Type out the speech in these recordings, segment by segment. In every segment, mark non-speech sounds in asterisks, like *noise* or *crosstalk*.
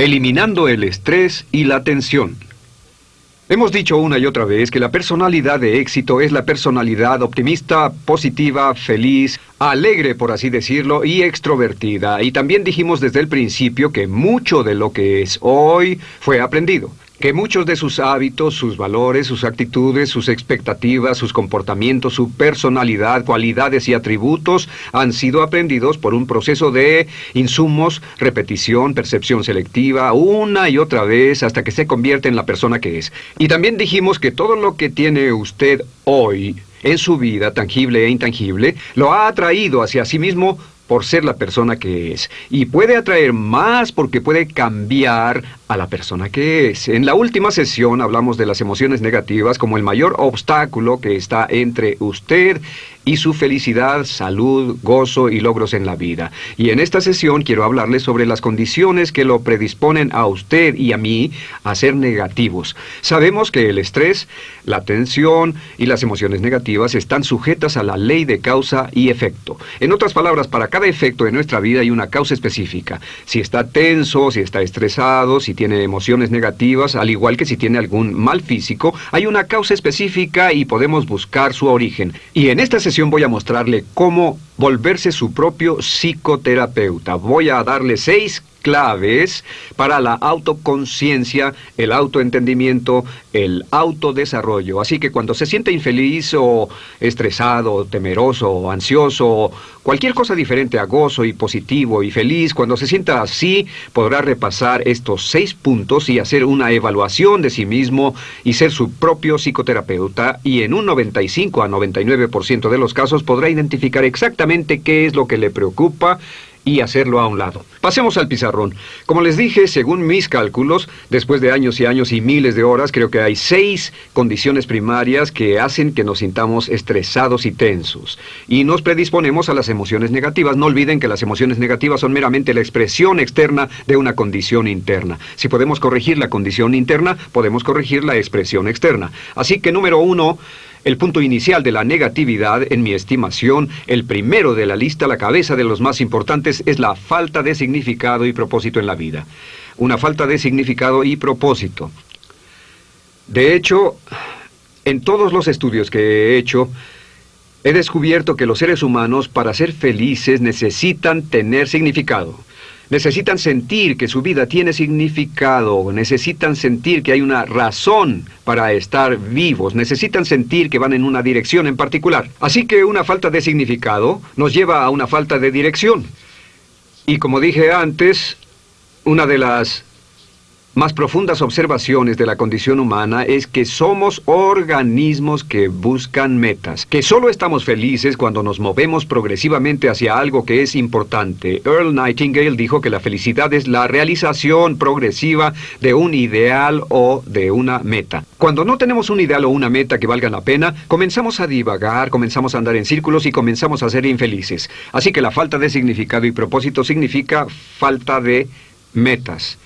Eliminando el estrés y la tensión. Hemos dicho una y otra vez que la personalidad de éxito es la personalidad optimista, positiva, feliz, alegre por así decirlo, y extrovertida. Y también dijimos desde el principio que mucho de lo que es hoy fue aprendido que muchos de sus hábitos, sus valores, sus actitudes, sus expectativas, sus comportamientos, su personalidad, cualidades y atributos han sido aprendidos por un proceso de insumos, repetición, percepción selectiva, una y otra vez hasta que se convierte en la persona que es. Y también dijimos que todo lo que tiene usted hoy en su vida, tangible e intangible, lo ha atraído hacia sí mismo por ser la persona que es. Y puede atraer más porque puede cambiar a la persona que es. En la última sesión hablamos de las emociones negativas como el mayor obstáculo que está entre usted y su felicidad, salud, gozo y logros en la vida. Y en esta sesión quiero hablarles sobre las condiciones que lo predisponen a usted y a mí a ser negativos. Sabemos que el estrés, la tensión y las emociones negativas están sujetas a la ley de causa y efecto. En otras palabras, para cada efecto de nuestra vida hay una causa específica. Si está tenso, si está estresado, si tiene emociones negativas, al igual que si tiene algún mal físico, hay una causa específica y podemos buscar su origen. Y en esta sesión voy a mostrarle cómo volverse su propio psicoterapeuta. Voy a darle seis claves para la autoconciencia, el autoentendimiento, el autodesarrollo. Así que cuando se siente infeliz o estresado, temeroso, ansioso, cualquier cosa diferente a gozo y positivo y feliz, cuando se sienta así, podrá repasar estos seis puntos y hacer una evaluación de sí mismo y ser su propio psicoterapeuta y en un 95 a 99% de los casos podrá identificar exactamente qué es lo que le preocupa y hacerlo a un lado. Pasemos al pizarrón. Como les dije, según mis cálculos, después de años y años y miles de horas, creo que hay seis condiciones primarias que hacen que nos sintamos estresados y tensos. Y nos predisponemos a las emociones negativas. No olviden que las emociones negativas son meramente la expresión externa de una condición interna. Si podemos corregir la condición interna, podemos corregir la expresión externa. Así que número uno, el punto inicial de la negatividad, en mi estimación, el primero de la lista, la cabeza de los más importantes, es la falta de significado y propósito en la vida. Una falta de significado y propósito. De hecho, en todos los estudios que he hecho, he descubierto que los seres humanos, para ser felices, necesitan tener significado. Necesitan sentir que su vida tiene significado, necesitan sentir que hay una razón para estar vivos, necesitan sentir que van en una dirección en particular. Así que una falta de significado nos lleva a una falta de dirección. Y como dije antes, una de las más profundas observaciones de la condición humana es que somos organismos que buscan metas, que solo estamos felices cuando nos movemos progresivamente hacia algo que es importante. Earl Nightingale dijo que la felicidad es la realización progresiva de un ideal o de una meta. Cuando no tenemos un ideal o una meta que valga la pena, comenzamos a divagar, comenzamos a andar en círculos y comenzamos a ser infelices. Así que la falta de significado y propósito significa falta de metas.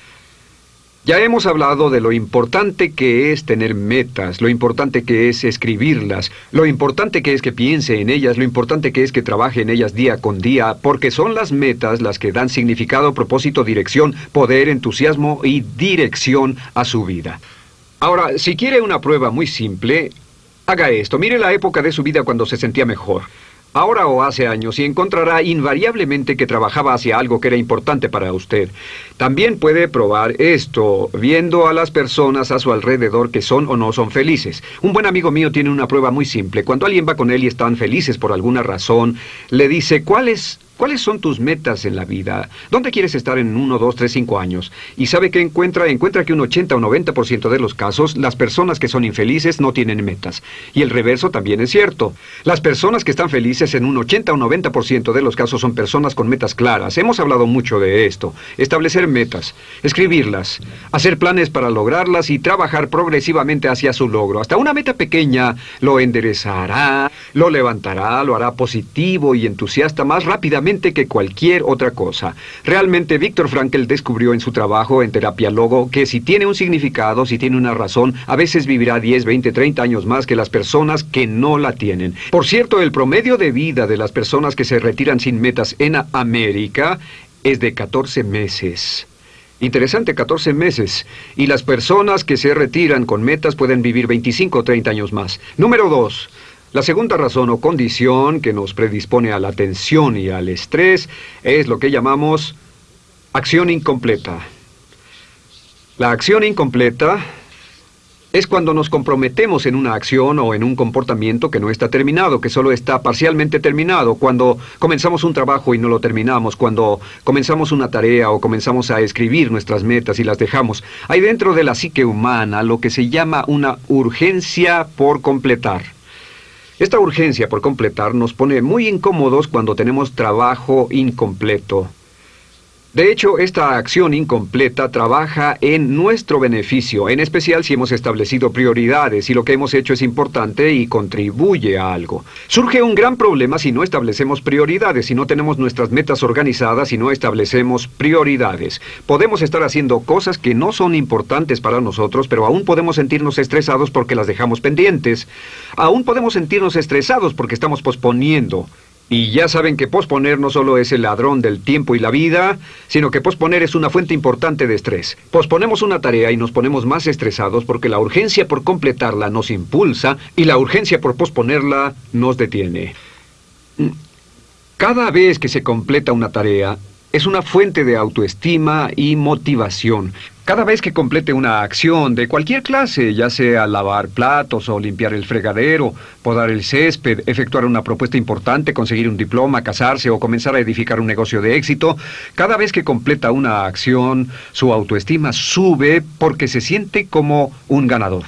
Ya hemos hablado de lo importante que es tener metas, lo importante que es escribirlas, lo importante que es que piense en ellas, lo importante que es que trabaje en ellas día con día, porque son las metas las que dan significado, propósito, dirección, poder, entusiasmo y dirección a su vida. Ahora, si quiere una prueba muy simple, haga esto. Mire la época de su vida cuando se sentía mejor ahora o hace años, y encontrará invariablemente que trabajaba hacia algo que era importante para usted. También puede probar esto, viendo a las personas a su alrededor que son o no son felices. Un buen amigo mío tiene una prueba muy simple. Cuando alguien va con él y están felices por alguna razón, le dice, ¿cuál es ¿Cuáles son tus metas en la vida? ¿Dónde quieres estar en uno, dos, tres, cinco años? Y sabe que encuentra, encuentra que un 80 o 90% de los casos, las personas que son infelices no tienen metas. Y el reverso también es cierto. Las personas que están felices en un 80 o 90% de los casos son personas con metas claras. Hemos hablado mucho de esto. Establecer metas, escribirlas, hacer planes para lograrlas y trabajar progresivamente hacia su logro. Hasta una meta pequeña lo enderezará, lo levantará, lo hará positivo y entusiasta más rápidamente que cualquier otra cosa. Realmente Víctor Frankl descubrió en su trabajo en terapia logo que si tiene un significado, si tiene una razón, a veces vivirá 10, 20, 30 años más que las personas que no la tienen. Por cierto, el promedio de vida de las personas que se retiran sin metas en América es de 14 meses. Interesante, 14 meses. Y las personas que se retiran con metas pueden vivir 25 o 30 años más. Número 2. La segunda razón o condición que nos predispone a la tensión y al estrés es lo que llamamos acción incompleta. La acción incompleta es cuando nos comprometemos en una acción o en un comportamiento que no está terminado, que solo está parcialmente terminado, cuando comenzamos un trabajo y no lo terminamos, cuando comenzamos una tarea o comenzamos a escribir nuestras metas y las dejamos. Hay dentro de la psique humana lo que se llama una urgencia por completar. Esta urgencia por completar nos pone muy incómodos cuando tenemos trabajo incompleto. De hecho, esta acción incompleta trabaja en nuestro beneficio, en especial si hemos establecido prioridades y lo que hemos hecho es importante y contribuye a algo. Surge un gran problema si no establecemos prioridades, si no tenemos nuestras metas organizadas y no establecemos prioridades. Podemos estar haciendo cosas que no son importantes para nosotros, pero aún podemos sentirnos estresados porque las dejamos pendientes. Aún podemos sentirnos estresados porque estamos posponiendo. Y ya saben que posponer no solo es el ladrón del tiempo y la vida, sino que posponer es una fuente importante de estrés. Posponemos una tarea y nos ponemos más estresados porque la urgencia por completarla nos impulsa y la urgencia por posponerla nos detiene. Cada vez que se completa una tarea, es una fuente de autoestima y motivación. Cada vez que complete una acción de cualquier clase, ya sea lavar platos o limpiar el fregadero, podar el césped, efectuar una propuesta importante, conseguir un diploma, casarse o comenzar a edificar un negocio de éxito, cada vez que completa una acción, su autoestima sube porque se siente como un ganador.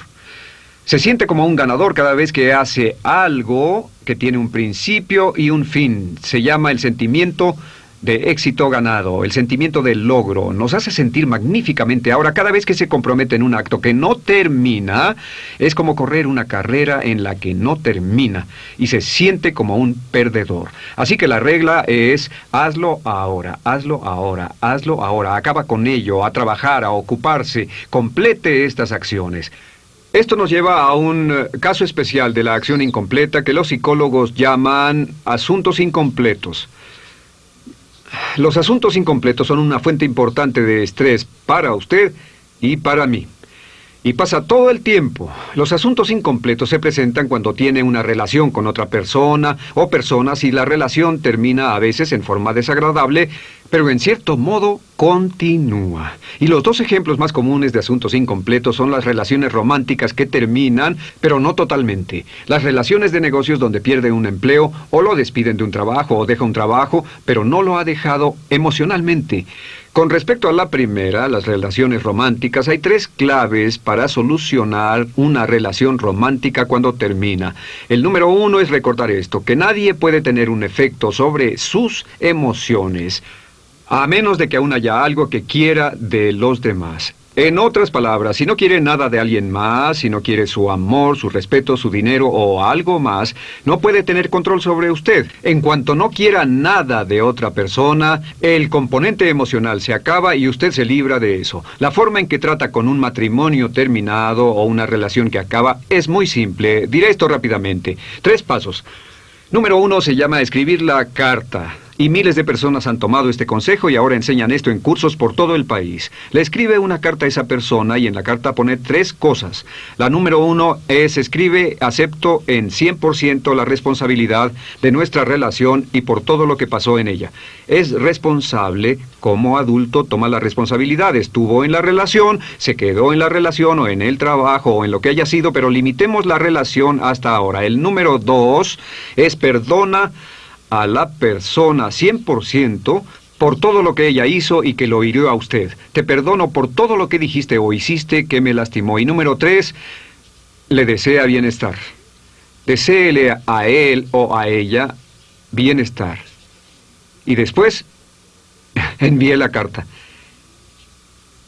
Se siente como un ganador cada vez que hace algo que tiene un principio y un fin. Se llama el sentimiento de éxito ganado, el sentimiento del logro, nos hace sentir magníficamente. Ahora, cada vez que se compromete en un acto que no termina, es como correr una carrera en la que no termina y se siente como un perdedor. Así que la regla es hazlo ahora, hazlo ahora, hazlo ahora, acaba con ello, a trabajar, a ocuparse, complete estas acciones. Esto nos lleva a un eh, caso especial de la acción incompleta que los psicólogos llaman asuntos incompletos. Los asuntos incompletos son una fuente importante de estrés para usted y para mí. Y pasa todo el tiempo. Los asuntos incompletos se presentan cuando tiene una relación con otra persona o personas y la relación termina a veces en forma desagradable, pero en cierto modo continúa. Y los dos ejemplos más comunes de asuntos incompletos son las relaciones románticas que terminan, pero no totalmente. Las relaciones de negocios donde pierde un empleo o lo despiden de un trabajo o deja un trabajo, pero no lo ha dejado emocionalmente. Con respecto a la primera, las relaciones románticas, hay tres claves para solucionar una relación romántica cuando termina. El número uno es recordar esto, que nadie puede tener un efecto sobre sus emociones, a menos de que aún haya algo que quiera de los demás. En otras palabras, si no quiere nada de alguien más, si no quiere su amor, su respeto, su dinero o algo más, no puede tener control sobre usted. En cuanto no quiera nada de otra persona, el componente emocional se acaba y usted se libra de eso. La forma en que trata con un matrimonio terminado o una relación que acaba es muy simple. Diré esto rápidamente. Tres pasos. Número uno se llama escribir la carta. Y miles de personas han tomado este consejo y ahora enseñan esto en cursos por todo el país. Le escribe una carta a esa persona y en la carta pone tres cosas. La número uno es escribe acepto en 100% la responsabilidad de nuestra relación y por todo lo que pasó en ella. Es responsable, como adulto toma la responsabilidad. Estuvo en la relación, se quedó en la relación o en el trabajo o en lo que haya sido, pero limitemos la relación hasta ahora. El número dos es perdona a la persona 100% por todo lo que ella hizo y que lo hirió a usted. Te perdono por todo lo que dijiste o hiciste que me lastimó. Y número tres, le desea bienestar. Deseele a él o a ella bienestar. Y después, *laughs* envíe la carta.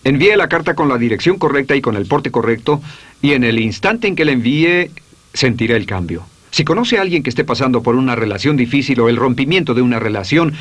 Envíe la carta con la dirección correcta y con el porte correcto, y en el instante en que la envíe, sentirá el cambio. Si conoce a alguien que esté pasando por una relación difícil o el rompimiento de una relación,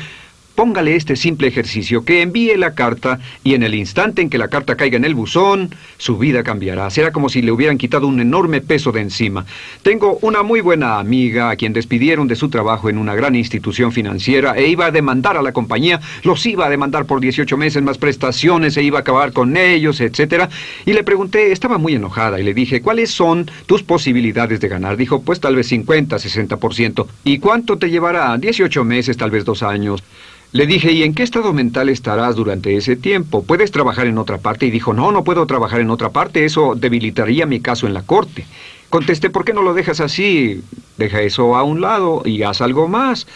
póngale este simple ejercicio, que envíe la carta y en el instante en que la carta caiga en el buzón, su vida cambiará. Será como si le hubieran quitado un enorme peso de encima. Tengo una muy buena amiga a quien despidieron de su trabajo en una gran institución financiera e iba a demandar a la compañía, los iba a demandar por 18 meses más prestaciones, e iba a acabar con ellos, etc. Y le pregunté, estaba muy enojada y le dije, ¿cuáles son tus posibilidades de ganar? Dijo, pues tal vez 50, 60%. ¿Y cuánto te llevará? 18 meses, tal vez dos años. Le dije, ¿y en qué estado mental estarás durante ese tiempo? ¿Puedes trabajar en otra parte? Y dijo, no, no puedo trabajar en otra parte, eso debilitaría mi caso en la corte. Contesté, ¿por qué no lo dejas así? Deja eso a un lado y haz algo más.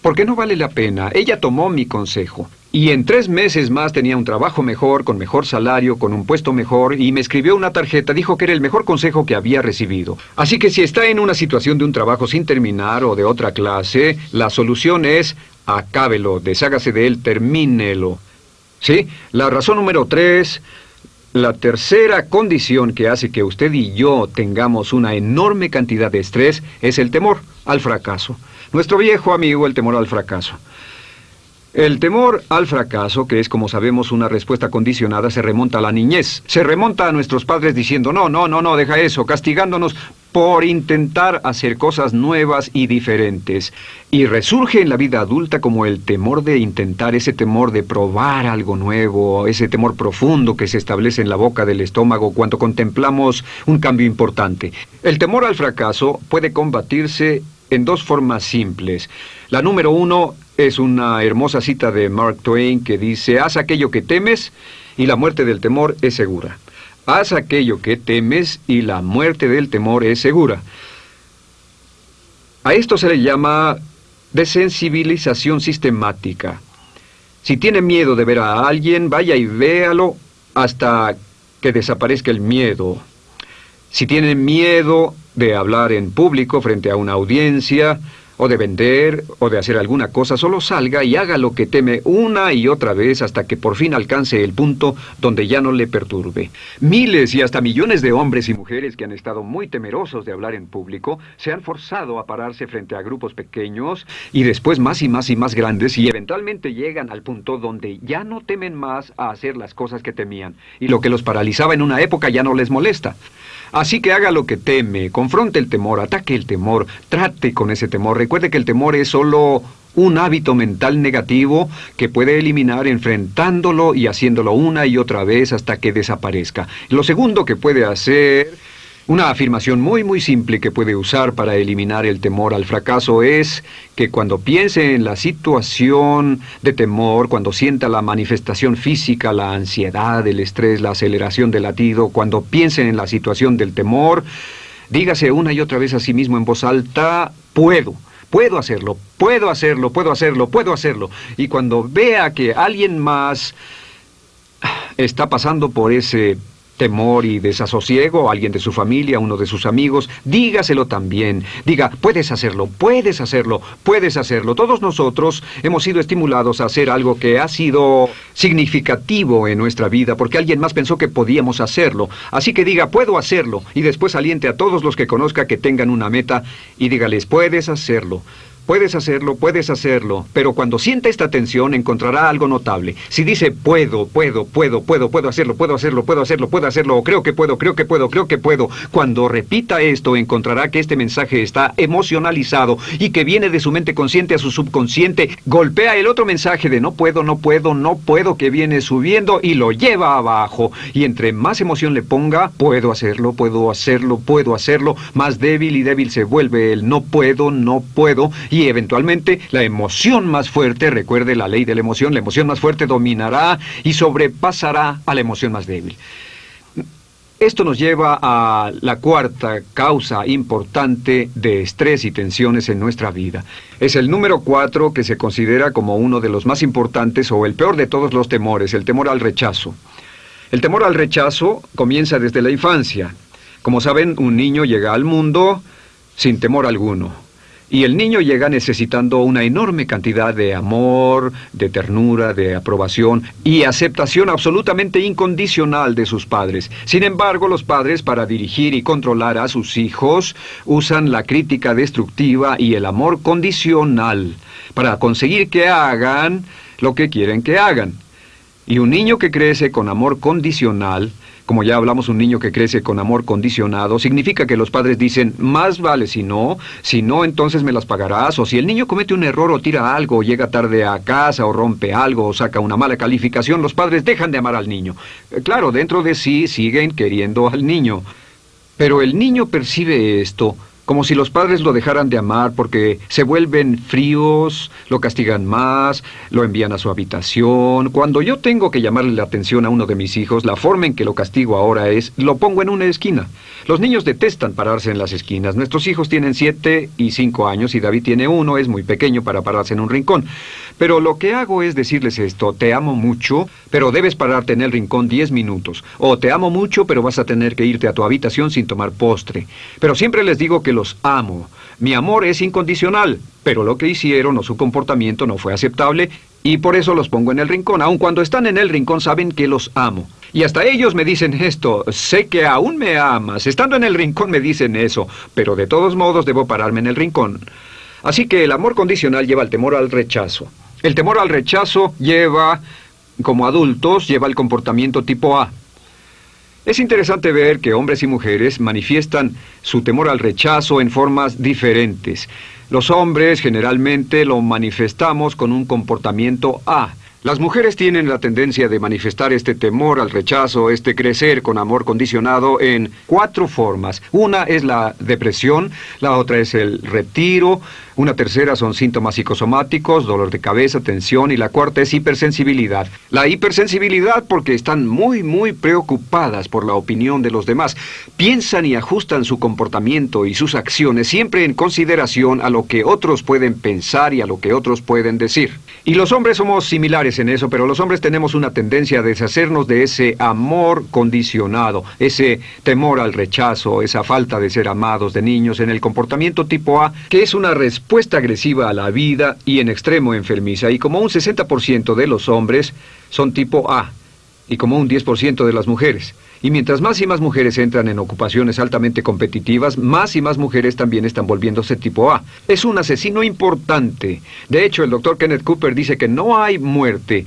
¿Por qué no vale la pena? Ella tomó mi consejo. Y en tres meses más tenía un trabajo mejor, con mejor salario, con un puesto mejor, y me escribió una tarjeta, dijo que era el mejor consejo que había recibido. Así que si está en una situación de un trabajo sin terminar o de otra clase, la solución es acábelo, deshágase de él, termínelo. ¿Sí? La razón número tres, la tercera condición que hace que usted y yo tengamos una enorme cantidad de estrés es el temor al fracaso. Nuestro viejo amigo, el temor al fracaso. El temor al fracaso, que es como sabemos una respuesta condicionada, se remonta a la niñez. Se remonta a nuestros padres diciendo, no, no, no, no, deja eso, castigándonos por intentar hacer cosas nuevas y diferentes. Y resurge en la vida adulta como el temor de intentar, ese temor de probar algo nuevo, ese temor profundo que se establece en la boca del estómago cuando contemplamos un cambio importante. El temor al fracaso puede combatirse en dos formas simples. La número uno es una hermosa cita de Mark Twain que dice, haz aquello que temes y la muerte del temor es segura. Haz aquello que temes y la muerte del temor es segura. A esto se le llama desensibilización sistemática. Si tiene miedo de ver a alguien, vaya y véalo hasta que desaparezca el miedo. Si tiene miedo de hablar en público frente a una audiencia, o de vender, o de hacer alguna cosa, solo salga y haga lo que teme una y otra vez hasta que por fin alcance el punto donde ya no le perturbe. Miles y hasta millones de hombres y mujeres que han estado muy temerosos de hablar en público se han forzado a pararse frente a grupos pequeños y después más y más y más grandes y eventualmente llegan al punto donde ya no temen más a hacer las cosas que temían y lo que los paralizaba en una época ya no les molesta. Así que haga lo que teme, confronte el temor, ataque el temor, trate con ese temor. Recuerde que el temor es solo un hábito mental negativo que puede eliminar enfrentándolo y haciéndolo una y otra vez hasta que desaparezca. Lo segundo que puede hacer una afirmación muy muy simple que puede usar para eliminar el temor al fracaso es que cuando piense en la situación de temor, cuando sienta la manifestación física, la ansiedad, el estrés, la aceleración del latido, cuando piense en la situación del temor, dígase una y otra vez a sí mismo en voz alta, puedo. Puedo hacerlo, puedo hacerlo, puedo hacerlo, puedo hacerlo. Y cuando vea que alguien más está pasando por ese temor y desasosiego, alguien de su familia, uno de sus amigos, dígaselo también. Diga, puedes hacerlo, puedes hacerlo, puedes hacerlo. Todos nosotros hemos sido estimulados a hacer algo que ha sido significativo en nuestra vida porque alguien más pensó que podíamos hacerlo. Así que diga, puedo hacerlo, y después aliente a todos los que conozca que tengan una meta y dígales, puedes hacerlo. Puedes hacerlo, puedes hacerlo, pero cuando sienta esta tensión encontrará algo notable. Si dice puedo, puedo, puedo, puedo, puedo hacerlo, puedo hacerlo, puedo hacerlo, puedo hacerlo, o creo que puedo, creo que puedo, creo que puedo, cuando repita esto encontrará que este mensaje está emocionalizado y que viene de su mente consciente a su subconsciente, golpea el otro mensaje de no puedo, no puedo, no puedo que viene subiendo y lo lleva abajo. Y entre más emoción le ponga, puedo hacerlo, puedo hacerlo, puedo hacerlo, más débil y débil se vuelve el no puedo, no puedo y eventualmente la emoción más fuerte, recuerde la ley de la emoción, la emoción más fuerte dominará y sobrepasará a la emoción más débil. Esto nos lleva a la cuarta causa importante de estrés y tensiones en nuestra vida. Es el número cuatro que se considera como uno de los más importantes o el peor de todos los temores, el temor al rechazo. El temor al rechazo comienza desde la infancia. Como saben, un niño llega al mundo sin temor alguno. Y el niño llega necesitando una enorme cantidad de amor, de ternura, de aprobación y aceptación absolutamente incondicional de sus padres. Sin embargo, los padres para dirigir y controlar a sus hijos usan la crítica destructiva y el amor condicional para conseguir que hagan lo que quieren que hagan. Y un niño que crece con amor condicional, como ya hablamos, un niño que crece con amor condicionado, significa que los padres dicen, más vale si no, si no entonces me las pagarás, o si el niño comete un error o tira algo, o llega tarde a casa, o rompe algo, o saca una mala calificación, los padres dejan de amar al niño. Eh, claro, dentro de sí siguen queriendo al niño. Pero el niño percibe esto como si los padres lo dejaran de amar porque se vuelven fríos, lo castigan más, lo envían a su habitación. Cuando yo tengo que llamarle la atención a uno de mis hijos, la forma en que lo castigo ahora es, lo pongo en una esquina. Los niños detestan pararse en las esquinas. Nuestros hijos tienen siete y cinco años y David tiene uno, es muy pequeño para pararse en un rincón. Pero lo que hago es decirles esto, te amo mucho, pero debes pararte en el rincón diez minutos. O te amo mucho, pero vas a tener que irte a tu habitación sin tomar postre. Pero siempre les digo que los amo. Mi amor es incondicional, pero lo que hicieron o su comportamiento no fue aceptable y por eso los pongo en el rincón. Aun cuando están en el rincón saben que los amo. Y hasta ellos me dicen esto, sé que aún me amas. Estando en el rincón me dicen eso, pero de todos modos debo pararme en el rincón. Así que el amor condicional lleva el temor al rechazo. El temor al rechazo lleva, como adultos, lleva el comportamiento tipo A. Es interesante ver que hombres y mujeres manifiestan su temor al rechazo en formas diferentes. Los hombres generalmente lo manifestamos con un comportamiento A. Las mujeres tienen la tendencia de manifestar este temor al rechazo, este crecer con amor condicionado en cuatro formas. Una es la depresión, la otra es el retiro, una tercera son síntomas psicosomáticos, dolor de cabeza, tensión y la cuarta es hipersensibilidad. La hipersensibilidad porque están muy, muy preocupadas por la opinión de los demás. Piensan y ajustan su comportamiento y sus acciones siempre en consideración a lo que otros pueden pensar y a lo que otros pueden decir. Y los hombres somos similares en eso, pero los hombres tenemos una tendencia a deshacernos de ese amor condicionado, ese temor al rechazo, esa falta de ser amados de niños en el comportamiento tipo A, que es una respuesta respuesta agresiva a la vida y en extremo enfermiza, y como un 60% de los hombres son tipo A, y como un 10% de las mujeres. Y mientras más y más mujeres entran en ocupaciones altamente competitivas, más y más mujeres también están volviéndose tipo A. Es un asesino importante. De hecho, el doctor Kenneth Cooper dice que no hay muerte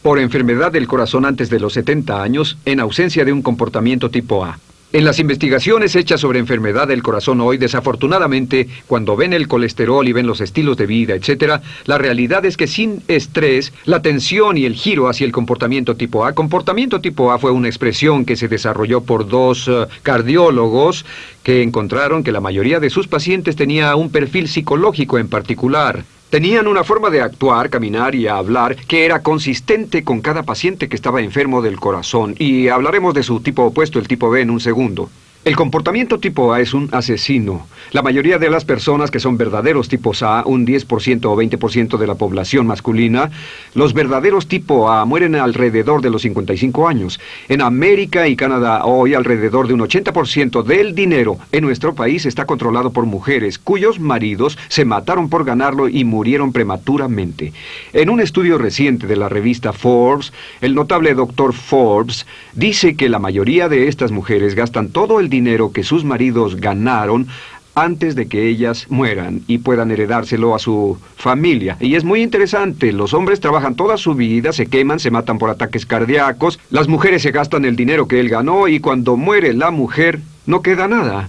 por enfermedad del corazón antes de los 70 años en ausencia de un comportamiento tipo A. En las investigaciones hechas sobre enfermedad del corazón hoy, desafortunadamente, cuando ven el colesterol y ven los estilos de vida, etc., la realidad es que sin estrés, la tensión y el giro hacia el comportamiento tipo A, comportamiento tipo A fue una expresión que se desarrolló por dos eh, cardiólogos que encontraron que la mayoría de sus pacientes tenía un perfil psicológico en particular. Tenían una forma de actuar, caminar y hablar que era consistente con cada paciente que estaba enfermo del corazón, y hablaremos de su tipo opuesto, el tipo B, en un segundo. El comportamiento tipo A es un asesino. La mayoría de las personas que son verdaderos tipos A, un 10% o 20% de la población masculina, los verdaderos tipo A mueren alrededor de los 55 años. En América y Canadá hoy alrededor de un 80% del dinero en nuestro país está controlado por mujeres cuyos maridos se mataron por ganarlo y murieron prematuramente. En un estudio reciente de la revista Forbes, el notable doctor Forbes dice que la mayoría de estas mujeres gastan todo el dinero que sus maridos ganaron antes de que ellas mueran y puedan heredárselo a su familia. Y es muy interesante, los hombres trabajan toda su vida, se queman, se matan por ataques cardíacos, las mujeres se gastan el dinero que él ganó y cuando muere la mujer no queda nada.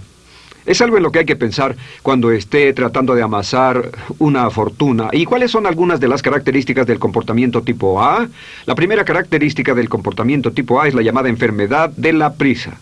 Es algo en lo que hay que pensar cuando esté tratando de amasar una fortuna. ¿Y cuáles son algunas de las características del comportamiento tipo A? La primera característica del comportamiento tipo A es la llamada enfermedad de la prisa.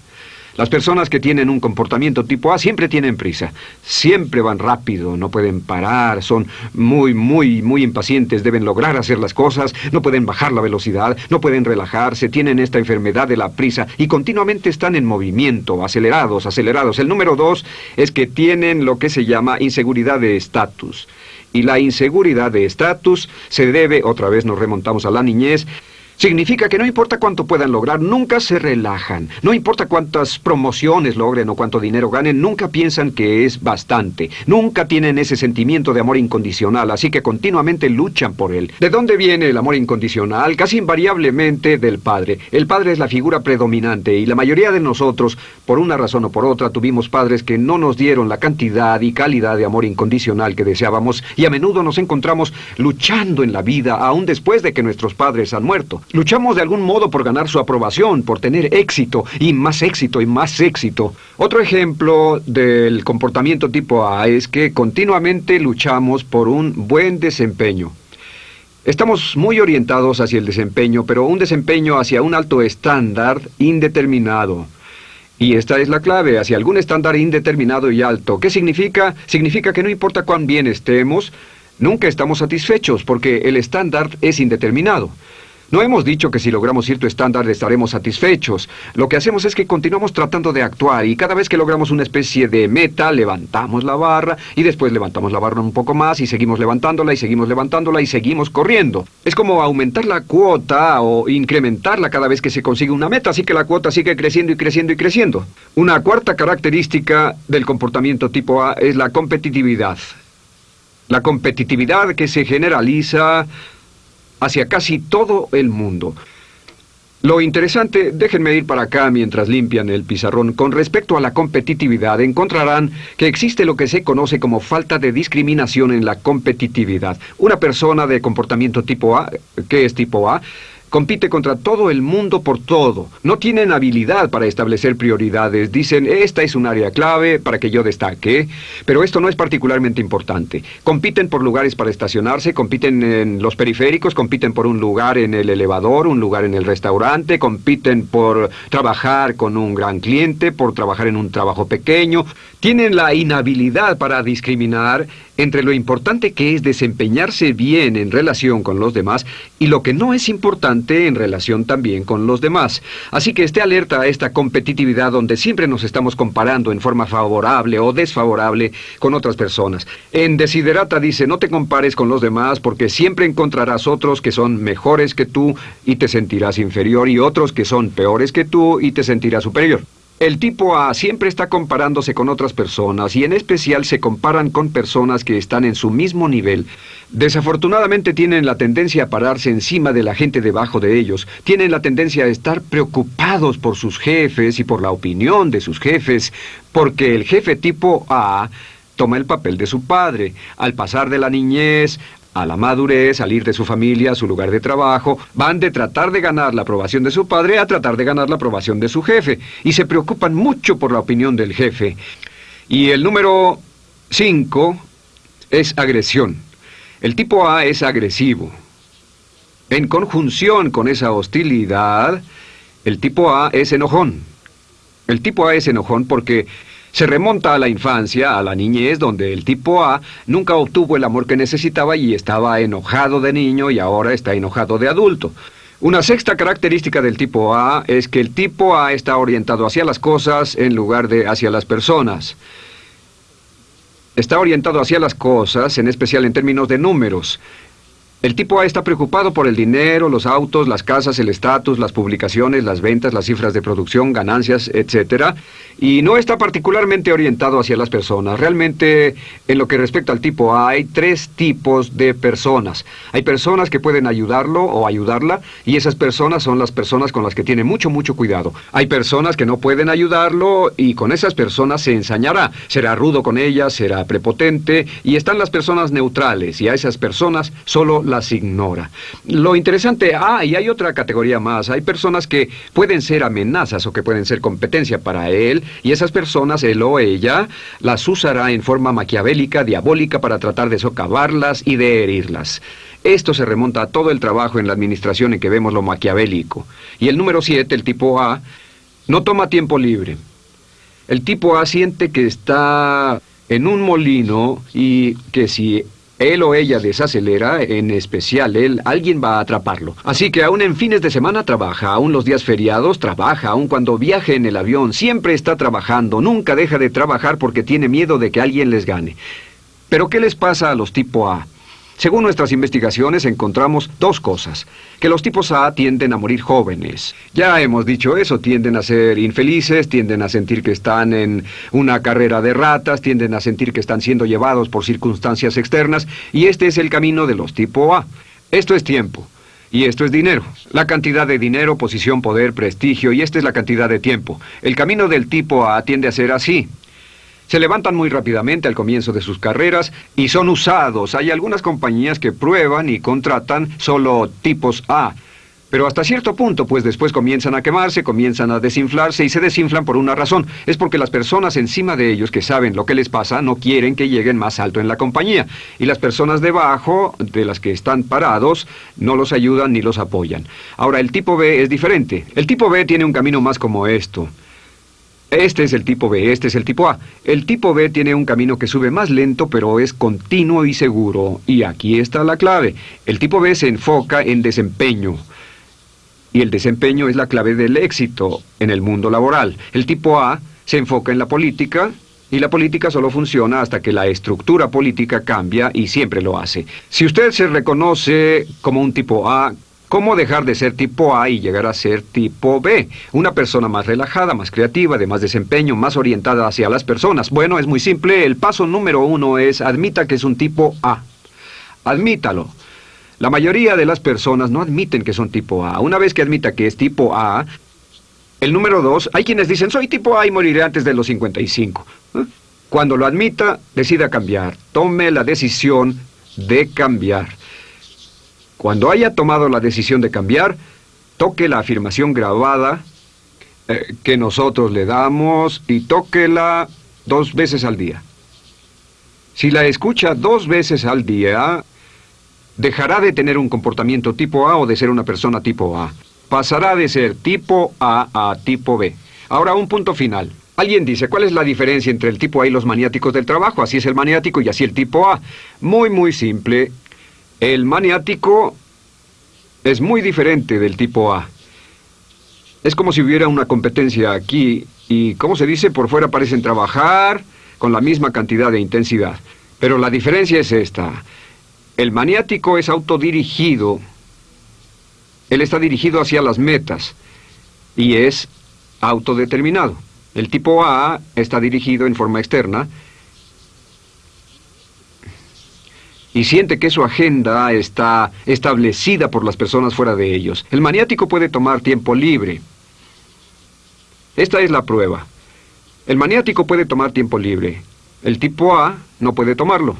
Las personas que tienen un comportamiento tipo A siempre tienen prisa, siempre van rápido, no pueden parar, son muy, muy, muy impacientes, deben lograr hacer las cosas, no pueden bajar la velocidad, no pueden relajarse, tienen esta enfermedad de la prisa y continuamente están en movimiento, acelerados, acelerados. El número dos es que tienen lo que se llama inseguridad de estatus. Y la inseguridad de estatus se debe, otra vez nos remontamos a la niñez, Significa que no importa cuánto puedan lograr, nunca se relajan. No importa cuántas promociones logren o cuánto dinero ganen, nunca piensan que es bastante. Nunca tienen ese sentimiento de amor incondicional, así que continuamente luchan por él. ¿De dónde viene el amor incondicional? Casi invariablemente del padre. El padre es la figura predominante y la mayoría de nosotros, por una razón o por otra, tuvimos padres que no nos dieron la cantidad y calidad de amor incondicional que deseábamos y a menudo nos encontramos luchando en la vida aún después de que nuestros padres han muerto. Luchamos de algún modo por ganar su aprobación, por tener éxito, y más éxito, y más éxito. Otro ejemplo del comportamiento tipo A es que continuamente luchamos por un buen desempeño. Estamos muy orientados hacia el desempeño, pero un desempeño hacia un alto estándar indeterminado. Y esta es la clave, hacia algún estándar indeterminado y alto. ¿Qué significa? Significa que no importa cuán bien estemos, nunca estamos satisfechos porque el estándar es indeterminado. No hemos dicho que si logramos cierto estándar estaremos satisfechos. Lo que hacemos es que continuamos tratando de actuar y cada vez que logramos una especie de meta, levantamos la barra y después levantamos la barra un poco más y seguimos levantándola y seguimos levantándola y seguimos corriendo. Es como aumentar la cuota o incrementarla cada vez que se consigue una meta, así que la cuota sigue creciendo y creciendo y creciendo. Una cuarta característica del comportamiento tipo A es la competitividad. La competitividad que se generaliza hacia casi todo el mundo. Lo interesante, déjenme ir para acá mientras limpian el pizarrón, con respecto a la competitividad, encontrarán que existe lo que se conoce como falta de discriminación en la competitividad. Una persona de comportamiento tipo A, ¿qué es tipo A? Compite contra todo el mundo por todo. No tienen habilidad para establecer prioridades. Dicen, esta es un área clave para que yo destaque, pero esto no es particularmente importante. Compiten por lugares para estacionarse, compiten en los periféricos, compiten por un lugar en el elevador, un lugar en el restaurante, compiten por trabajar con un gran cliente, por trabajar en un trabajo pequeño. Tienen la inhabilidad para discriminar entre lo importante que es desempeñarse bien en relación con los demás y lo que no es importante en relación también con los demás. Así que esté alerta a esta competitividad donde siempre nos estamos comparando en forma favorable o desfavorable con otras personas. En Desiderata dice, no te compares con los demás porque siempre encontrarás otros que son mejores que tú y te sentirás inferior y otros que son peores que tú y te sentirás superior. El tipo A siempre está comparándose con otras personas y en especial se comparan con personas que están en su mismo nivel. Desafortunadamente tienen la tendencia a pararse encima de la gente debajo de ellos. Tienen la tendencia a estar preocupados por sus jefes y por la opinión de sus jefes, porque el jefe tipo A toma el papel de su padre. Al pasar de la niñez a la madurez, salir de su familia, su lugar de trabajo, van de tratar de ganar la aprobación de su padre a tratar de ganar la aprobación de su jefe, y se preocupan mucho por la opinión del jefe. Y el número 5 es agresión. El tipo A es agresivo. En conjunción con esa hostilidad, el tipo A es enojón. El tipo A es enojón porque se remonta a la infancia, a la niñez, donde el tipo A nunca obtuvo el amor que necesitaba y estaba enojado de niño y ahora está enojado de adulto. Una sexta característica del tipo A es que el tipo A está orientado hacia las cosas en lugar de hacia las personas. Está orientado hacia las cosas, en especial en términos de números. El tipo A está preocupado por el dinero, los autos, las casas, el estatus, las publicaciones, las ventas, las cifras de producción, ganancias, etc. Y no está particularmente orientado hacia las personas. Realmente, en lo que respecta al tipo A, hay tres tipos de personas. Hay personas que pueden ayudarlo o ayudarla, y esas personas son las personas con las que tiene mucho, mucho cuidado. Hay personas que no pueden ayudarlo, y con esas personas se ensañará. Será rudo con ellas, será prepotente, y están las personas neutrales, y a esas personas solo las ignora. Lo interesante, ah, y hay otra categoría más, hay personas que pueden ser amenazas o que pueden ser competencia para él, y esas personas, él o ella, las usará en forma maquiavélica, diabólica, para tratar de socavarlas y de herirlas. Esto se remonta a todo el trabajo en la administración en que vemos lo maquiavélico. Y el número 7, el tipo A, no toma tiempo libre. El tipo A siente que está en un molino y que si él o ella desacelera, en especial él, alguien va a atraparlo. Así que aún en fines de semana trabaja, aún los días feriados trabaja, aún cuando viaje en el avión, siempre está trabajando, nunca deja de trabajar porque tiene miedo de que alguien les gane. Pero ¿qué les pasa a los tipo A? Según nuestras investigaciones encontramos dos cosas. Que los tipos A tienden a morir jóvenes. Ya hemos dicho eso, tienden a ser infelices, tienden a sentir que están en una carrera de ratas, tienden a sentir que están siendo llevados por circunstancias externas, y este es el camino de los tipo A. Esto es tiempo. Y esto es dinero. La cantidad de dinero, posición, poder, prestigio, y esta es la cantidad de tiempo. El camino del tipo A tiende a ser así. Se levantan muy rápidamente al comienzo de sus carreras y son usados. Hay algunas compañías que prueban y contratan solo tipos A. Pero hasta cierto punto, pues después comienzan a quemarse, comienzan a desinflarse y se desinflan por una razón. Es porque las personas encima de ellos que saben lo que les pasa no quieren que lleguen más alto en la compañía. Y las personas debajo, de las que están parados, no los ayudan ni los apoyan. Ahora, el tipo B es diferente. El tipo B tiene un camino más como esto. Este es el tipo B, este es el tipo A. El tipo B tiene un camino que sube más lento, pero es continuo y seguro. Y aquí está la clave. El tipo B se enfoca en desempeño. Y el desempeño es la clave del éxito en el mundo laboral. El tipo A se enfoca en la política, y la política solo funciona hasta que la estructura política cambia y siempre lo hace. Si usted se reconoce como un tipo A, ¿Cómo dejar de ser tipo A y llegar a ser tipo B? Una persona más relajada, más creativa, de más desempeño, más orientada hacia las personas. Bueno, es muy simple. El paso número uno es admita que es un tipo A. Admítalo. La mayoría de las personas no admiten que son tipo A. Una vez que admita que es tipo A, el número dos, hay quienes dicen, soy tipo A y moriré antes de los 55. ¿Eh? Cuando lo admita, decida cambiar. Tome la decisión de cambiar. Cuando haya tomado la decisión de cambiar, toque la afirmación grabada eh, que nosotros le damos y tóquela dos veces al día. Si la escucha dos veces al día, dejará de tener un comportamiento tipo A o de ser una persona tipo A. Pasará de ser tipo A a tipo B. Ahora un punto final. Alguien dice, ¿cuál es la diferencia entre el tipo A y los maniáticos del trabajo? Así es el maniático y así el tipo A. Muy, muy simple. El maniático es muy diferente del tipo A. Es como si hubiera una competencia aquí y, como se dice, por fuera parecen trabajar con la misma cantidad de intensidad. Pero la diferencia es esta. El maniático es autodirigido. Él está dirigido hacia las metas y es autodeterminado. El tipo A está dirigido en forma externa y siente que su agenda está establecida por las personas fuera de ellos. El maniático puede tomar tiempo libre. Esta es la prueba. El maniático puede tomar tiempo libre. El tipo A no puede tomarlo.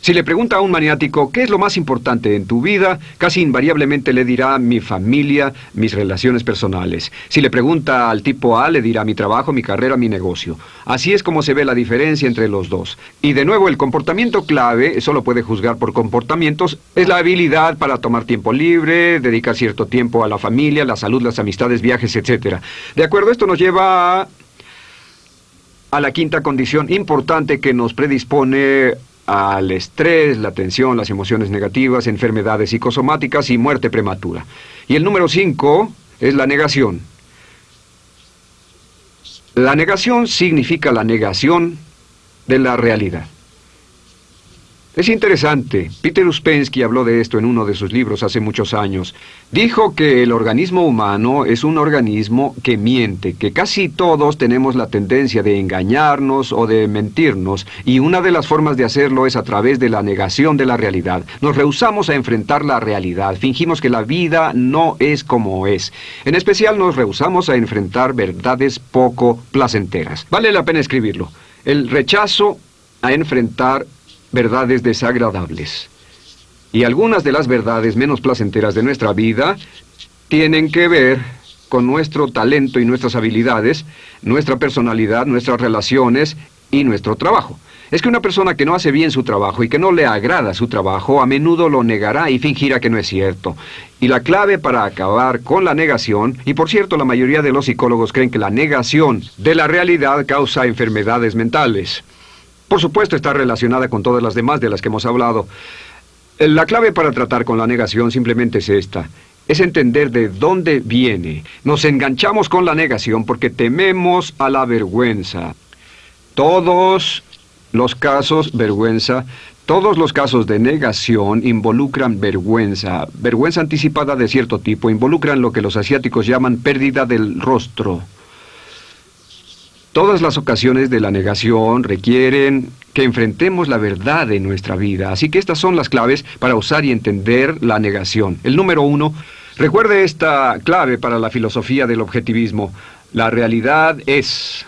Si le pregunta a un maniático qué es lo más importante en tu vida, casi invariablemente le dirá mi familia, mis relaciones personales. Si le pregunta al tipo A, le dirá mi trabajo, mi carrera, mi negocio. Así es como se ve la diferencia entre los dos. Y de nuevo, el comportamiento clave, solo puede juzgar por comportamientos, es la habilidad para tomar tiempo libre, dedicar cierto tiempo a la familia, la salud, las amistades, viajes, etc. De acuerdo, esto nos lleva a a la quinta condición importante que nos predispone al estrés, la tensión, las emociones negativas, enfermedades psicosomáticas y muerte prematura. Y el número cinco es la negación. La negación significa la negación de la realidad. Es interesante. Peter Uspensky habló de esto en uno de sus libros hace muchos años. Dijo que el organismo humano es un organismo que miente, que casi todos tenemos la tendencia de engañarnos o de mentirnos, y una de las formas de hacerlo es a través de la negación de la realidad. Nos rehusamos a enfrentar la realidad, fingimos que la vida no es como es. En especial nos rehusamos a enfrentar verdades poco placenteras. Vale la pena escribirlo. El rechazo a enfrentar verdades desagradables. Y algunas de las verdades menos placenteras de nuestra vida tienen que ver con nuestro talento y nuestras habilidades, nuestra personalidad, nuestras relaciones y nuestro trabajo. Es que una persona que no hace bien su trabajo y que no le agrada su trabajo a menudo lo negará y fingirá que no es cierto. Y la clave para acabar con la negación, y por cierto la mayoría de los psicólogos creen que la negación de la realidad causa enfermedades mentales. Por supuesto está relacionada con todas las demás de las que hemos hablado. La clave para tratar con la negación simplemente es esta. Es entender de dónde viene. Nos enganchamos con la negación porque tememos a la vergüenza. Todos Los casos, vergüenza, todos los casos de negación involucran vergüenza, vergüenza anticipada de cierto tipo, involucran lo que los asiáticos llaman pérdida del rostro. Todas las ocasiones de la negación requieren que enfrentemos la verdad en nuestra vida, así que estas son las claves para usar y entender la negación. El número uno, recuerde esta clave para la filosofía del objetivismo. La realidad es.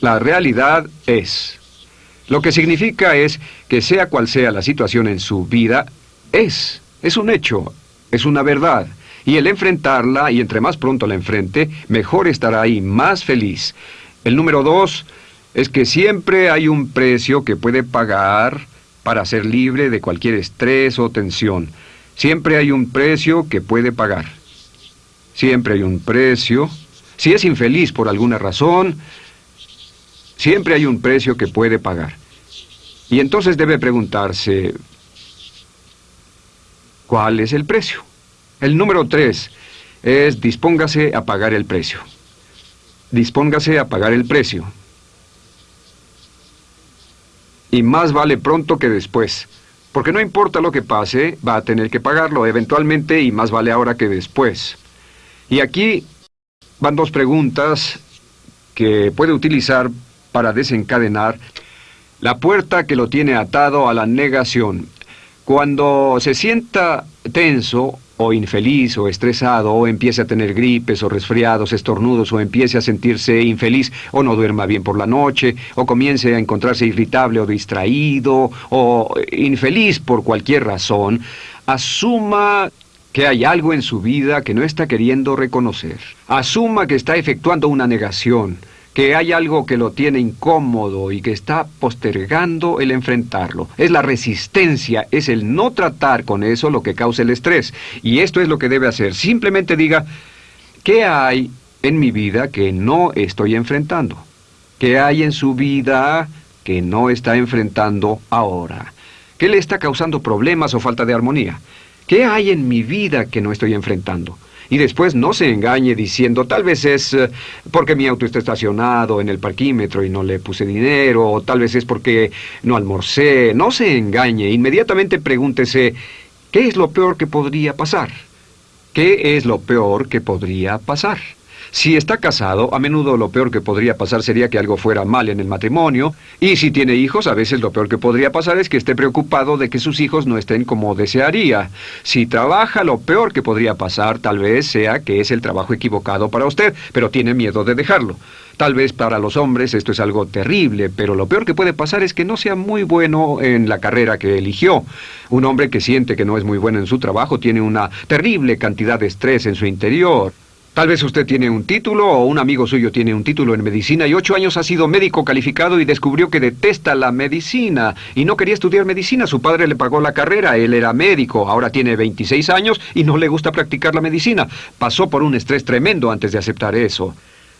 La realidad es. Lo que significa es que sea cual sea la situación en su vida, es, es un hecho, es una verdad. Y el enfrentarla, y entre más pronto la enfrente, mejor estará ahí, más feliz. El número dos es que siempre hay un precio que puede pagar para ser libre de cualquier estrés o tensión. Siempre hay un precio que puede pagar. Siempre hay un precio. Si es infeliz por alguna razón, siempre hay un precio que puede pagar. Y entonces debe preguntarse, ¿cuál es el precio? El número tres es dispóngase a pagar el precio. Dispóngase a pagar el precio. Y más vale pronto que después. Porque no importa lo que pase, va a tener que pagarlo eventualmente y más vale ahora que después. Y aquí van dos preguntas que puede utilizar para desencadenar la puerta que lo tiene atado a la negación. Cuando se sienta tenso o infeliz o estresado o empiece a tener gripes o resfriados, estornudos o empiece a sentirse infeliz o no duerma bien por la noche o comience a encontrarse irritable o distraído o infeliz por cualquier razón, asuma que hay algo en su vida que no está queriendo reconocer. Asuma que está efectuando una negación que hay algo que lo tiene incómodo y que está postergando el enfrentarlo. Es la resistencia, es el no tratar con eso lo que causa el estrés. Y esto es lo que debe hacer. Simplemente diga, ¿qué hay en mi vida que no estoy enfrentando? ¿Qué hay en su vida que no está enfrentando ahora? ¿Qué le está causando problemas o falta de armonía? ¿Qué hay en mi vida que no estoy enfrentando? Y después no se engañe diciendo, tal vez es eh, porque mi auto está estacionado en el parquímetro y no le puse dinero, o tal vez es porque no almorcé. No se engañe, inmediatamente pregúntese, ¿qué es lo peor que podría pasar? ¿Qué es lo peor que podría pasar? Si está casado, a menudo lo peor que podría pasar sería que algo fuera mal en el matrimonio, y si tiene hijos, a veces lo peor que podría pasar es que esté preocupado de que sus hijos no estén como desearía. Si trabaja, lo peor que podría pasar tal vez sea que es el trabajo equivocado para usted, pero tiene miedo de dejarlo. Tal vez para los hombres esto es algo terrible, pero lo peor que puede pasar es que no sea muy bueno en la carrera que eligió. Un hombre que siente que no es muy bueno en su trabajo tiene una terrible cantidad de estrés en su interior. Tal vez usted tiene un título o un amigo suyo tiene un título en medicina y ocho años ha sido médico calificado y descubrió que detesta la medicina y no quería estudiar medicina. Su padre le pagó la carrera, él era médico, ahora tiene 26 años y no le gusta practicar la medicina. Pasó por un estrés tremendo antes de aceptar eso.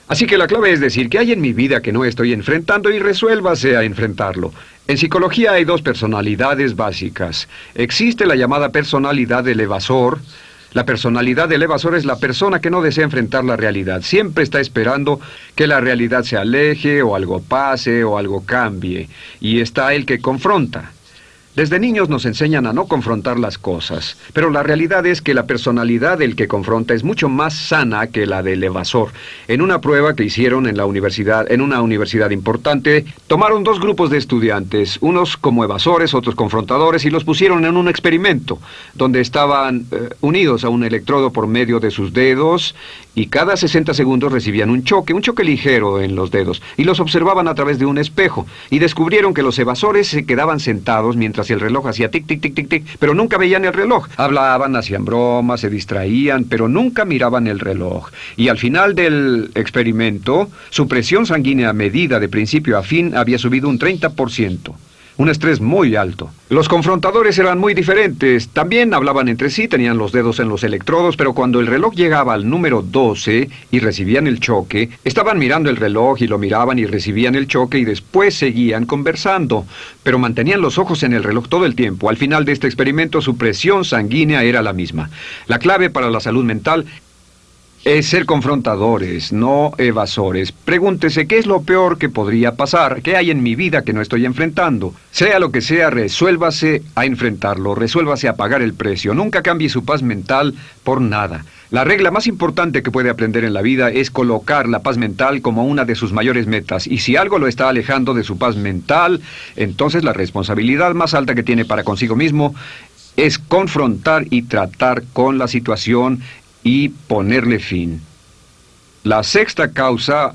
Así que la clave es decir que hay en mi vida que no estoy enfrentando y resuélvase a enfrentarlo. En psicología hay dos personalidades básicas. Existe la llamada personalidad del evasor, la personalidad del evasor es la persona que no desea enfrentar la realidad. Siempre está esperando que la realidad se aleje o algo pase o algo cambie. Y está el que confronta. Desde niños nos enseñan a no confrontar las cosas, pero la realidad es que la personalidad del que confronta es mucho más sana que la del evasor. En una prueba que hicieron en la universidad, en una universidad importante, tomaron dos grupos de estudiantes, unos como evasores, otros confrontadores, y los pusieron en un experimento, donde estaban eh, unidos a un electrodo por medio de sus dedos, y cada 60 segundos recibían un choque, un choque ligero en los dedos, y los observaban a través de un espejo, y descubrieron que los evasores se quedaban sentados mientras el reloj hacía tic, tic, tic, tic, tic, pero nunca veían el reloj. Hablaban, hacían bromas, se distraían, pero nunca miraban el reloj. Y al final del experimento, su presión sanguínea medida de principio a fin había subido un 30% un estrés muy alto. Los confrontadores eran muy diferentes, también hablaban entre sí, tenían los dedos en los electrodos, pero cuando el reloj llegaba al número 12 y recibían el choque, estaban mirando el reloj y lo miraban y recibían el choque y después seguían conversando, pero mantenían los ojos en el reloj todo el tiempo. Al final de este experimento su presión sanguínea era la misma. La clave para la salud mental es ser confrontadores, no evasores. Pregúntese qué es lo peor que podría pasar, qué hay en mi vida que no estoy enfrentando. Sea lo que sea, resuélvase a enfrentarlo, resuélvase a pagar el precio. Nunca cambie su paz mental por nada. La regla más importante que puede aprender en la vida es colocar la paz mental como una de sus mayores metas. Y si algo lo está alejando de su paz mental, entonces la responsabilidad más alta que tiene para consigo mismo es confrontar y tratar con la situación y ponerle fin. La sexta causa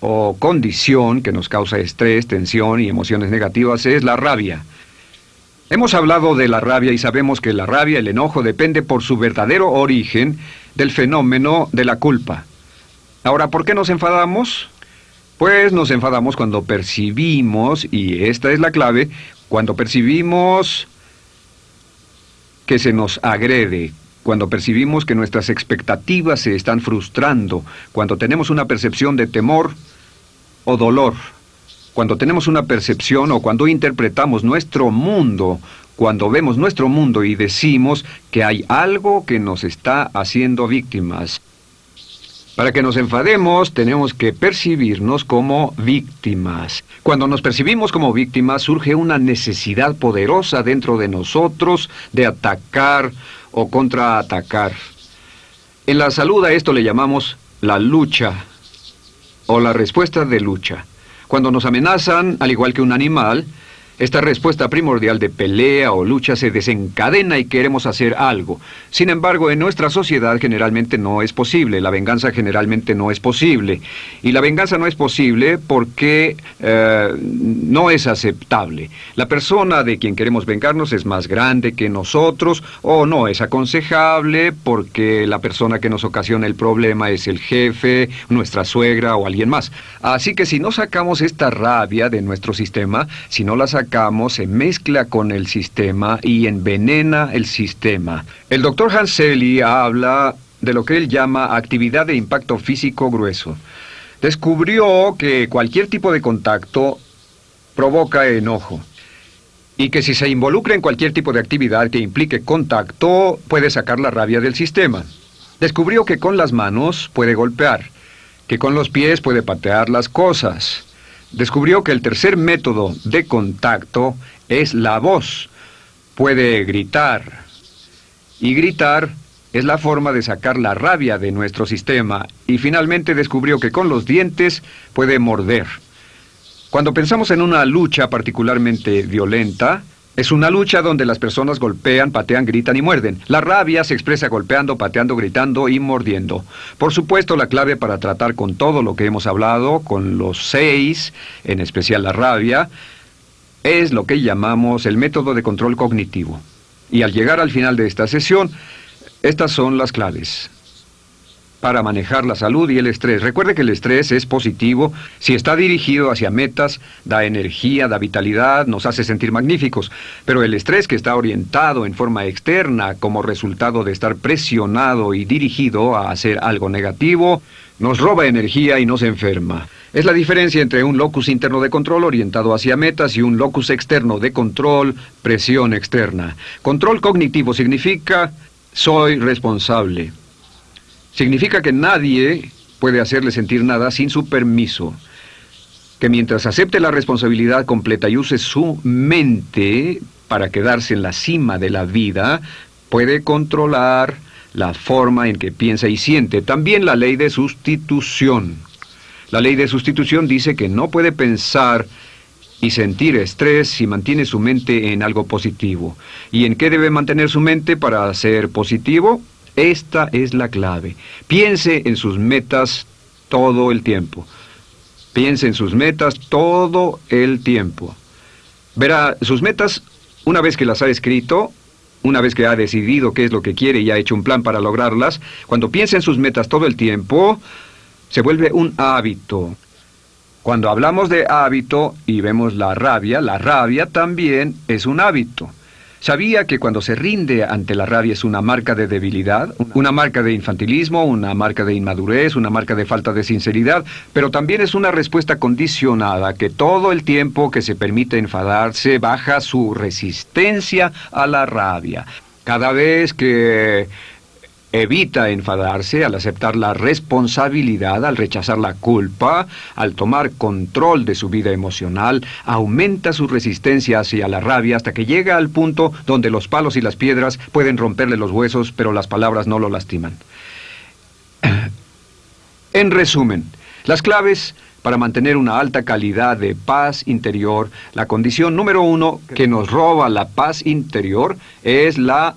o condición que nos causa estrés, tensión y emociones negativas es la rabia. Hemos hablado de la rabia y sabemos que la rabia, el enojo, depende por su verdadero origen del fenómeno de la culpa. Ahora, ¿por qué nos enfadamos? Pues nos enfadamos cuando percibimos, y esta es la clave, cuando percibimos que se nos agrede, cuando percibimos que nuestras expectativas se están frustrando, cuando tenemos una percepción de temor o dolor, cuando tenemos una percepción o cuando interpretamos nuestro mundo, cuando vemos nuestro mundo y decimos que hay algo que nos está haciendo víctimas. Para que nos enfademos tenemos que percibirnos como víctimas. Cuando nos percibimos como víctimas surge una necesidad poderosa dentro de nosotros de atacar o contraatacar. En la salud a esto le llamamos la lucha o la respuesta de lucha. Cuando nos amenazan, al igual que un animal, esta respuesta primordial de pelea o lucha se desencadena y queremos hacer algo. Sin embargo, en nuestra sociedad generalmente no es posible. La venganza generalmente no es posible. Y la venganza no es posible porque eh, no es aceptable. La persona de quien queremos vengarnos es más grande que nosotros o no es aconsejable porque la persona que nos ocasiona el problema es el jefe, nuestra suegra o alguien más. Así que si no sacamos esta rabia de nuestro sistema, si no la sacamos, se mezcla con el sistema y envenena el sistema. El doctor Hanseli habla de lo que él llama actividad de impacto físico grueso. Descubrió que cualquier tipo de contacto provoca enojo y que si se involucra en cualquier tipo de actividad que implique contacto puede sacar la rabia del sistema. Descubrió que con las manos puede golpear, que con los pies puede patear las cosas, descubrió que el tercer método de contacto es la voz. Puede gritar. Y gritar es la forma de sacar la rabia de nuestro sistema. Y finalmente descubrió que con los dientes puede morder. Cuando pensamos en una lucha particularmente violenta, es una lucha donde las personas golpean, patean, gritan y muerden. La rabia se expresa golpeando, pateando, gritando y mordiendo. Por supuesto, la clave para tratar con todo lo que hemos hablado, con los seis, en especial la rabia, es lo que llamamos el método de control cognitivo. Y al llegar al final de esta sesión, estas son las claves para manejar la salud y el estrés. Recuerde que el estrés es positivo si está dirigido hacia metas, da energía, da vitalidad, nos hace sentir magníficos. Pero el estrés que está orientado en forma externa como resultado de estar presionado y dirigido a hacer algo negativo, nos roba energía y nos enferma. Es la diferencia entre un locus interno de control orientado hacia metas y un locus externo de control, presión externa. Control cognitivo significa soy responsable. Significa que nadie puede hacerle sentir nada sin su permiso. Que mientras acepte la responsabilidad completa y use su mente para quedarse en la cima de la vida, puede controlar la forma en que piensa y siente. También la ley de sustitución. La ley de sustitución dice que no puede pensar y sentir estrés si mantiene su mente en algo positivo. ¿Y en qué debe mantener su mente para ser positivo? Esta es la clave. Piense en sus metas todo el tiempo. Piense en sus metas todo el tiempo. Verá, sus metas, una vez que las ha escrito, una vez que ha decidido qué es lo que quiere y ha hecho un plan para lograrlas, cuando piense en sus metas todo el tiempo, se vuelve un hábito. Cuando hablamos de hábito y vemos la rabia, la rabia también es un hábito. ¿Sabía que cuando se rinde ante la rabia es una marca de debilidad, una marca de infantilismo, una marca de inmadurez, una marca de falta de sinceridad, pero también es una respuesta condicionada que todo el tiempo que se permite enfadarse baja su resistencia a la rabia? Cada vez que Evita enfadarse al aceptar la responsabilidad, al rechazar la culpa, al tomar control de su vida emocional, aumenta su resistencia hacia la rabia hasta que llega al punto donde los palos y las piedras pueden romperle los huesos, pero las palabras no lo lastiman. *clears throat* En resumen, las claves para mantener una alta calidad de paz interior, la condición número uno que nos roba la paz interior es la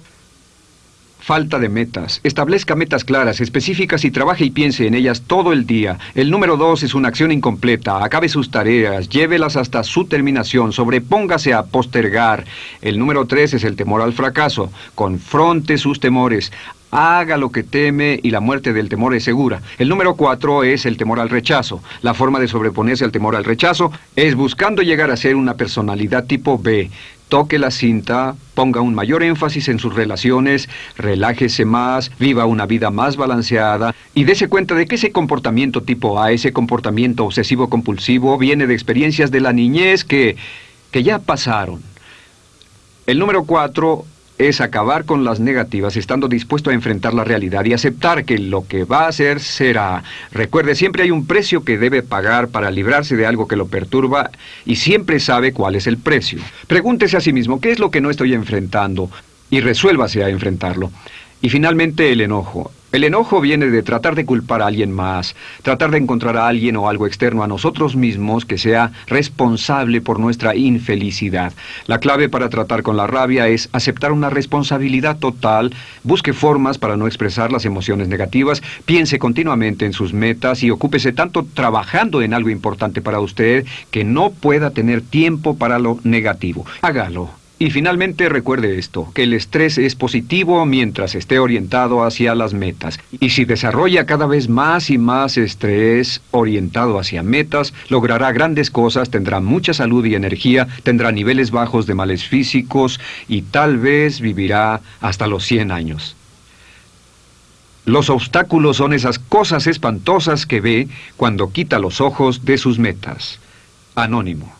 Falta de metas. Establezca metas claras, específicas y trabaje y piense en ellas todo el día. El número dos es una acción incompleta. Acabe sus tareas, llévelas hasta su terminación, sobrepóngase a postergar. El número tres es el temor al fracaso. Confronte sus temores. Haga lo que teme y la muerte del temor es segura. El número cuatro es el temor al rechazo. La forma de sobreponerse al temor al rechazo es buscando llegar a ser una personalidad tipo B toque la cinta, ponga un mayor énfasis en sus relaciones, relájese más, viva una vida más balanceada y dése cuenta de que ese comportamiento tipo A, ese comportamiento obsesivo-compulsivo, viene de experiencias de la niñez que, que ya pasaron. El número cuatro es acabar con las negativas estando dispuesto a enfrentar la realidad y aceptar que lo que va a hacer será. Recuerde, siempre hay un precio que debe pagar para librarse de algo que lo perturba y siempre sabe cuál es el precio. Pregúntese a sí mismo, ¿qué es lo que no estoy enfrentando? Y resuélvase a enfrentarlo. Y finalmente el enojo. El enojo viene de tratar de culpar a alguien más, tratar de encontrar a alguien o algo externo a nosotros mismos que sea responsable por nuestra infelicidad. La clave para tratar con la rabia es aceptar una responsabilidad total, busque formas para no expresar las emociones negativas, piense continuamente en sus metas y ocúpese tanto trabajando en algo importante para usted que no pueda tener tiempo para lo negativo. Hágalo. Y finalmente recuerde esto, que el estrés es positivo mientras esté orientado hacia las metas. Y si desarrolla cada vez más y más estrés orientado hacia metas, logrará grandes cosas, tendrá mucha salud y energía, tendrá niveles bajos de males físicos y tal vez vivirá hasta los 100 años. Los obstáculos son esas cosas espantosas que ve cuando quita los ojos de sus metas. Anónimo.